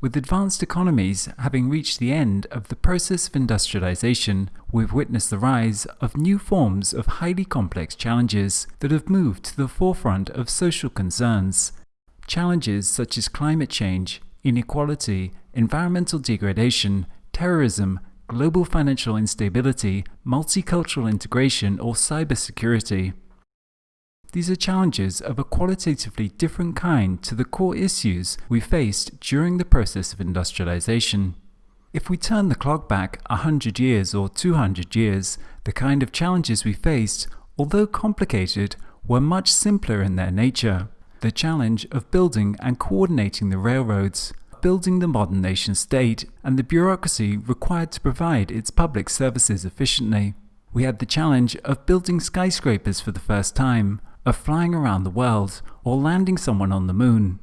With advanced economies having reached the end of the process of industrialization, we've witnessed the rise of new forms of highly complex challenges that have moved to the forefront of social concerns. Challenges such as climate change, inequality, environmental degradation, terrorism, global financial instability, multicultural integration, or cybersecurity. These are challenges of a qualitatively different kind to the core issues we faced during the process of industrialization. If we turn the clock back 100 years or 200 years, the kind of challenges we faced, although complicated, were much simpler in their nature. The challenge of building and coordinating the railroads, building the modern nation state, and the bureaucracy required to provide its public services efficiently. We had the challenge of building skyscrapers for the first time, of flying around the world or landing someone on the moon.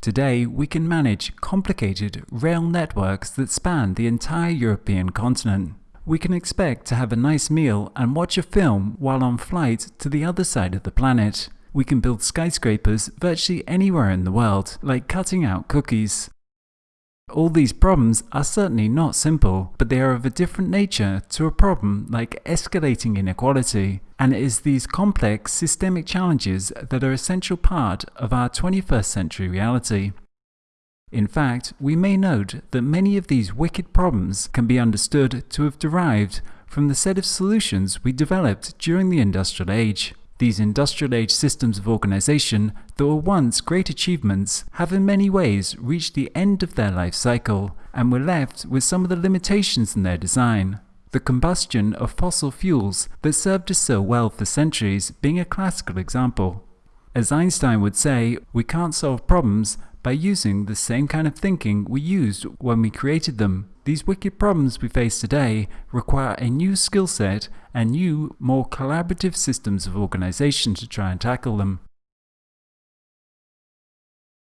Today, we can manage complicated rail networks that span the entire European continent. We can expect to have a nice meal and watch a film while on flight to the other side of the planet. We can build skyscrapers virtually anywhere in the world, like cutting out cookies. All these problems are certainly not simple, but they are of a different nature to a problem like escalating inequality, and it is these complex systemic challenges that are essential part of our 21st century reality. In fact, we may note that many of these wicked problems can be understood to have derived from the set of solutions we developed during the industrial age. These industrial age systems of organization that were once great achievements have in many ways reached the end of their life cycle and were left with some of the limitations in their design. The combustion of fossil fuels that served us so well for centuries being a classical example. As Einstein would say, we can't solve problems by using the same kind of thinking we used when we created them. These wicked problems we face today require a new skill set and new, more collaborative systems of organization to try and tackle them.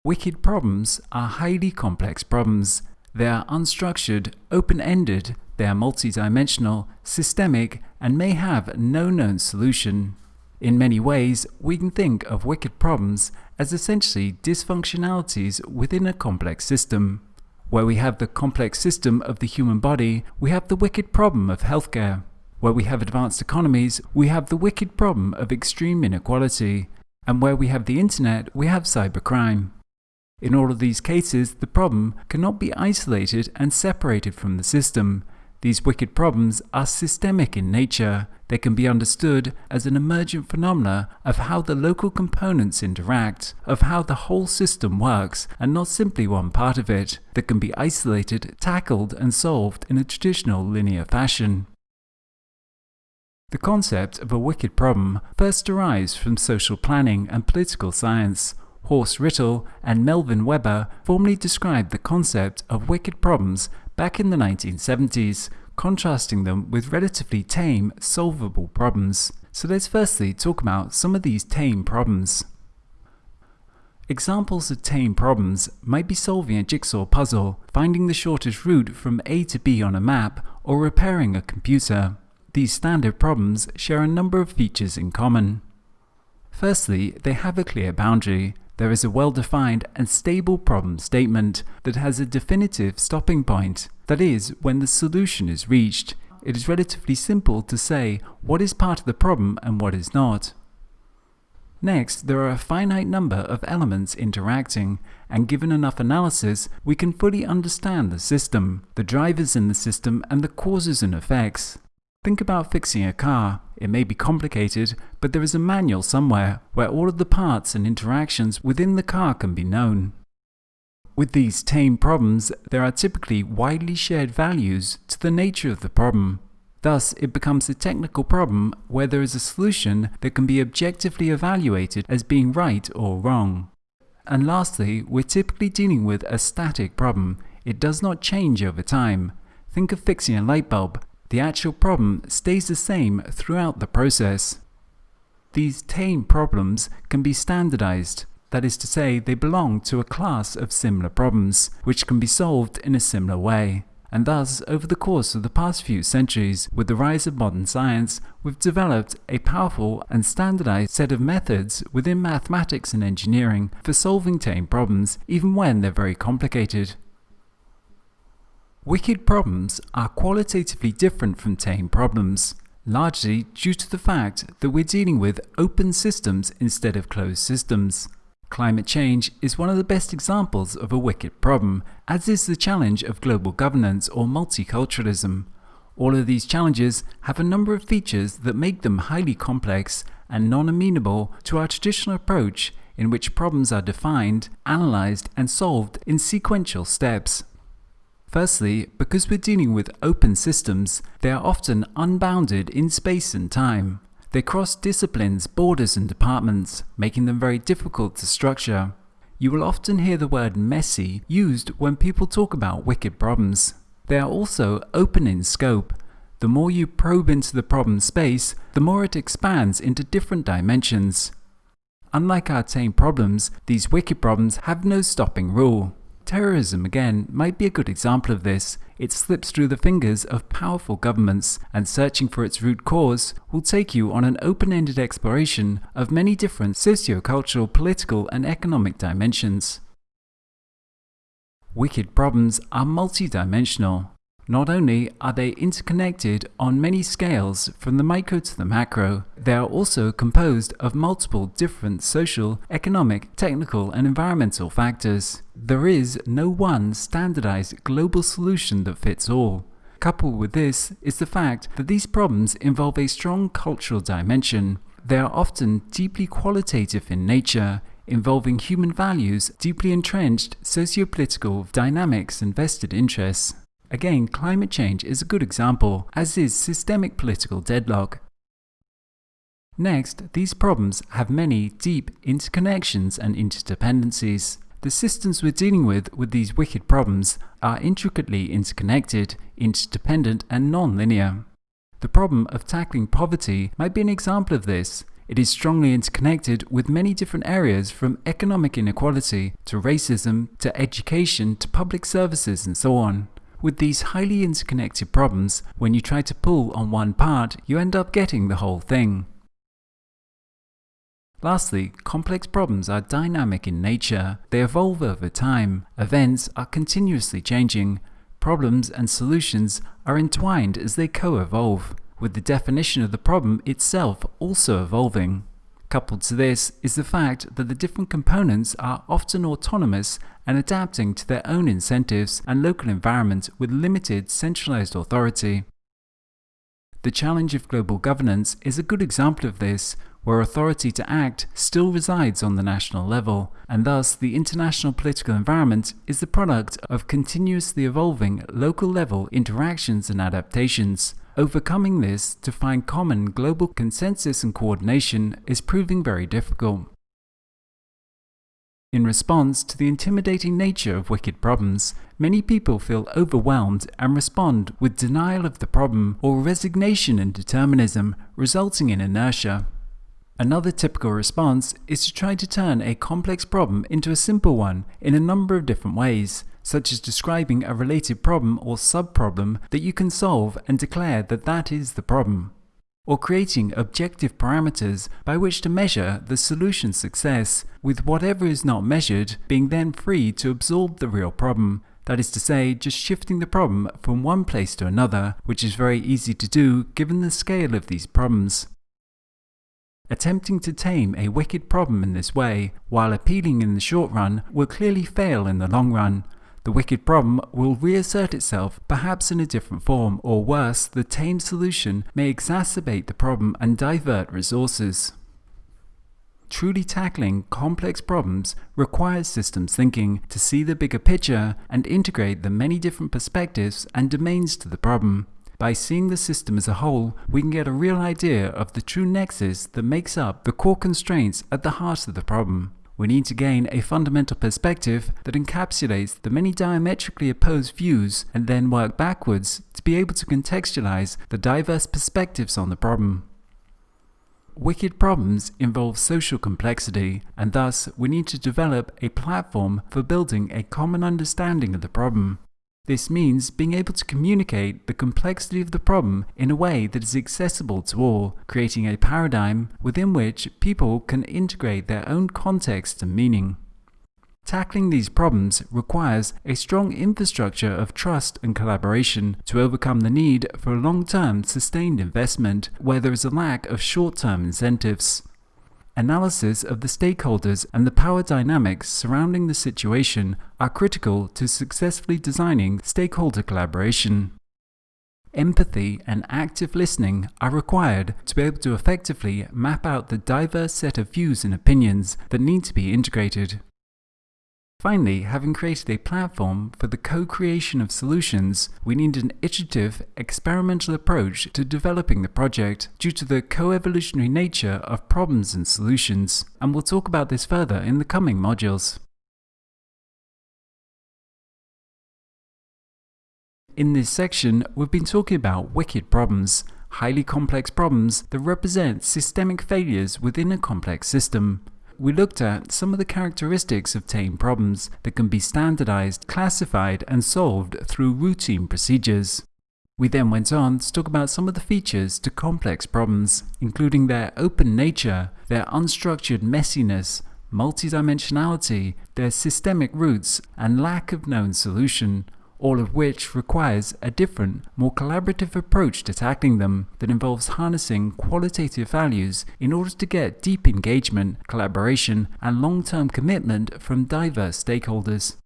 Wicked problems are highly complex problems. They are unstructured, open-ended, they are multidimensional, systemic, and may have no known solution. In many ways, we can think of wicked problems as essentially dysfunctionalities within a complex system. Where we have the complex system of the human body, we have the wicked problem of healthcare. Where we have advanced economies, we have the wicked problem of extreme inequality. And where we have the internet, we have cybercrime. In all of these cases, the problem cannot be isolated and separated from the system. These wicked problems are systemic in nature. They can be understood as an emergent phenomena of how the local components interact, of how the whole system works, and not simply one part of it, that can be isolated, tackled, and solved in a traditional linear fashion. The concept of a wicked problem first derives from social planning and political science. Horst Rittel and Melvin Weber formally described the concept of wicked problems back in the 1970s, contrasting them with relatively tame, solvable problems. So let's firstly talk about some of these tame problems. Examples of tame problems might be solving a jigsaw puzzle, finding the shortest route from A to B on a map, or repairing a computer. These standard problems share a number of features in common. Firstly, they have a clear boundary. There is a well-defined and stable problem statement that has a definitive stopping point. That is, when the solution is reached, it is relatively simple to say what is part of the problem and what is not. Next, there are a finite number of elements interacting, and given enough analysis, we can fully understand the system, the drivers in the system, and the causes and effects. Think about fixing a car. It may be complicated, but there is a manual somewhere where all of the parts and interactions within the car can be known. With these tame problems, there are typically widely shared values to the nature of the problem. Thus, it becomes a technical problem where there is a solution that can be objectively evaluated as being right or wrong. And lastly, we're typically dealing with a static problem. It does not change over time. Think of fixing a light bulb the actual problem stays the same throughout the process. These tame problems can be standardized, that is to say, they belong to a class of similar problems, which can be solved in a similar way. And thus, over the course of the past few centuries, with the rise of modern science, we've developed a powerful and standardized set of methods within mathematics and engineering for solving tame problems, even when they're very complicated. Wicked problems are qualitatively different from tame problems, largely due to the fact that we're dealing with open systems instead of closed systems. Climate change is one of the best examples of a wicked problem, as is the challenge of global governance or multiculturalism. All of these challenges have a number of features that make them highly complex and non-amenable to our traditional approach in which problems are defined, analyzed and solved in sequential steps. Firstly, because we're dealing with open systems, they are often unbounded in space and time. They cross disciplines, borders and departments, making them very difficult to structure. You will often hear the word messy used when people talk about wicked problems. They are also open in scope. The more you probe into the problem space, the more it expands into different dimensions. Unlike our tame problems, these wicked problems have no stopping rule. Terrorism, again, might be a good example of this. It slips through the fingers of powerful governments, and searching for its root cause will take you on an open-ended exploration of many different socio-cultural, political and economic dimensions. Wicked problems are multidimensional. Not only are they interconnected on many scales from the micro to the macro, they are also composed of multiple different social, economic, technical and environmental factors. There is no one standardized global solution that fits all. Coupled with this is the fact that these problems involve a strong cultural dimension. They are often deeply qualitative in nature, involving human values, deeply entrenched socio-political dynamics and vested interests. Again, climate change is a good example, as is systemic political deadlock. Next, these problems have many deep interconnections and interdependencies. The systems we're dealing with with these wicked problems are intricately interconnected, interdependent and non-linear. The problem of tackling poverty might be an example of this. It is strongly interconnected with many different areas from economic inequality to racism to education to public services and so on. With these highly interconnected problems, when you try to pull on one part, you end up getting the whole thing. Lastly, complex problems are dynamic in nature. They evolve over time. Events are continuously changing. Problems and solutions are entwined as they co-evolve, with the definition of the problem itself also evolving. Coupled to this is the fact that the different components are often autonomous and adapting to their own incentives and local environment with limited centralized authority. The challenge of global governance is a good example of this, where authority to act still resides on the national level, and thus the international political environment is the product of continuously evolving local level interactions and adaptations. Overcoming this to find common global consensus and coordination is proving very difficult. In response to the intimidating nature of wicked problems, many people feel overwhelmed and respond with denial of the problem or resignation and determinism, resulting in inertia. Another typical response is to try to turn a complex problem into a simple one in a number of different ways, such as describing a related problem or subproblem that you can solve and declare that that is the problem or creating objective parameters by which to measure the solution success, with whatever is not measured being then free to absorb the real problem, that is to say, just shifting the problem from one place to another, which is very easy to do given the scale of these problems. Attempting to tame a wicked problem in this way, while appealing in the short run, will clearly fail in the long run, the wicked problem will reassert itself, perhaps in a different form, or worse, the tame solution may exacerbate the problem and divert resources. Truly tackling complex problems requires systems thinking to see the bigger picture and integrate the many different perspectives and domains to the problem. By seeing the system as a whole, we can get a real idea of the true nexus that makes up the core constraints at the heart of the problem we need to gain a fundamental perspective that encapsulates the many diametrically opposed views and then work backwards to be able to contextualize the diverse perspectives on the problem. Wicked problems involve social complexity, and thus we need to develop a platform for building a common understanding of the problem. This means being able to communicate the complexity of the problem in a way that is accessible to all, creating a paradigm within which people can integrate their own context and meaning. Tackling these problems requires a strong infrastructure of trust and collaboration to overcome the need for long-term sustained investment where there is a lack of short-term incentives. Analysis of the stakeholders and the power dynamics surrounding the situation are critical to successfully designing stakeholder collaboration. Empathy and active listening are required to be able to effectively map out the diverse set of views and opinions that need to be integrated. Finally, having created a platform for the co-creation of solutions, we need an iterative, experimental approach to developing the project due to the co-evolutionary nature of problems and solutions, and we'll talk about this further in the coming modules. In this section, we've been talking about wicked problems, highly complex problems that represent systemic failures within a complex system we looked at some of the characteristics of tame problems that can be standardized, classified, and solved through routine procedures. We then went on to talk about some of the features to complex problems, including their open nature, their unstructured messiness, multidimensionality, their systemic roots, and lack of known solution, all of which requires a different, more collaborative approach to tackling them that involves harnessing qualitative values in order to get deep engagement, collaboration, and long-term commitment from diverse stakeholders.